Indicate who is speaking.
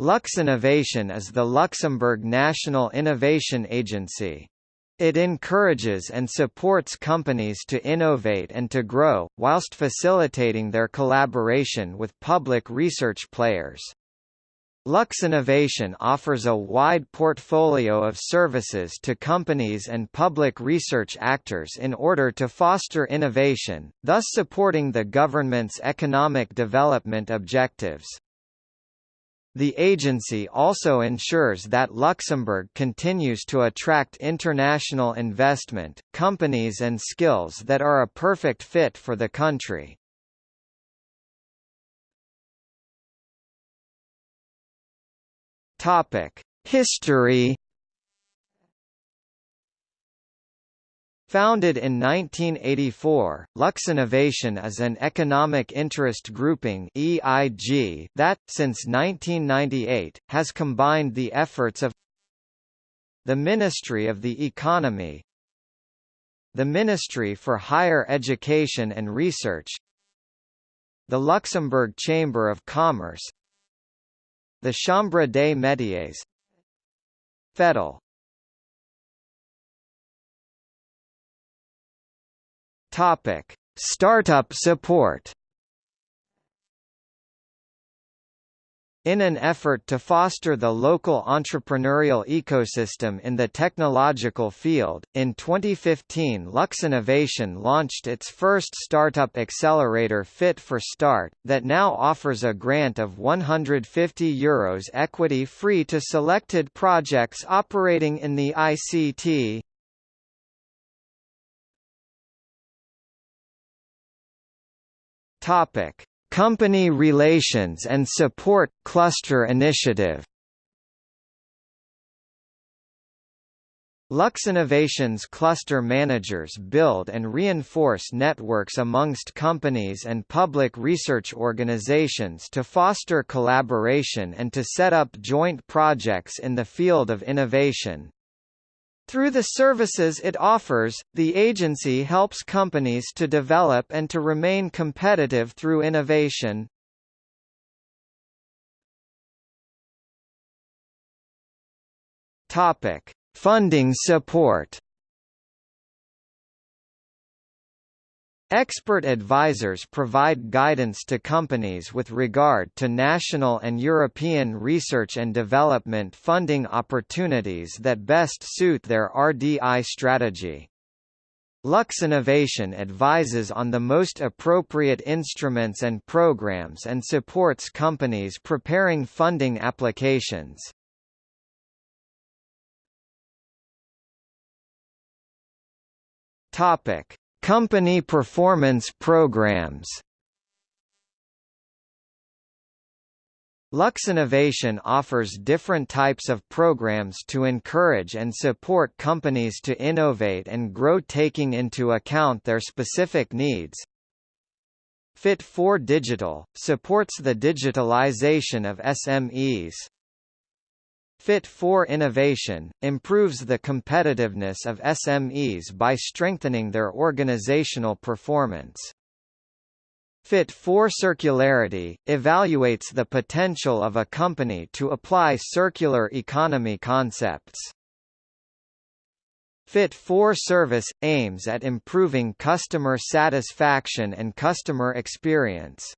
Speaker 1: Lux Innovation is the Luxembourg National Innovation Agency. It encourages and supports companies to innovate and to grow, whilst facilitating their collaboration with public research players. Lux Innovation offers a wide portfolio of services to companies and public research actors in order to foster innovation, thus supporting the government's economic development objectives. The agency also ensures that Luxembourg continues to attract international investment, companies and skills that are a perfect fit for the country. History Founded in 1984, Lux Innovation is an economic interest grouping (EIG) that, since 1998, has combined the efforts of the Ministry of the Economy, the Ministry for Higher Education and Research, the Luxembourg Chamber of Commerce, the Chambre des Métiers, FEDIL Topic: Startup support. In an effort to foster the local entrepreneurial ecosystem in the technological field, in 2015 Lux Innovation launched its first startup accelerator Fit for Start, that now offers a grant of €150 Euros equity-free to selected projects operating in the ICT, Topic: Company Relations and Support Cluster Initiative. Lux Innovation's cluster managers build and reinforce networks amongst companies and public research organizations to foster collaboration and to set up joint projects in the field of innovation. Through the services it offers, the agency helps companies to develop and to remain competitive through innovation. Topic: Funding support. Expert advisors provide guidance to companies with regard to national and European research and development funding opportunities that best suit their RDI strategy. Lux Innovation advises on the most appropriate instruments and programs and supports companies preparing funding applications. Topic: Company performance programs Lux Innovation offers different types of programs to encourage and support companies to innovate and grow taking into account their specific needs. Fit for Digital, supports the digitalization of SMEs. Fit for Innovation, improves the competitiveness of SMEs by strengthening their organizational performance. Fit for Circularity, evaluates the potential of a company to apply circular economy concepts. Fit for Service, aims at improving customer satisfaction and customer experience.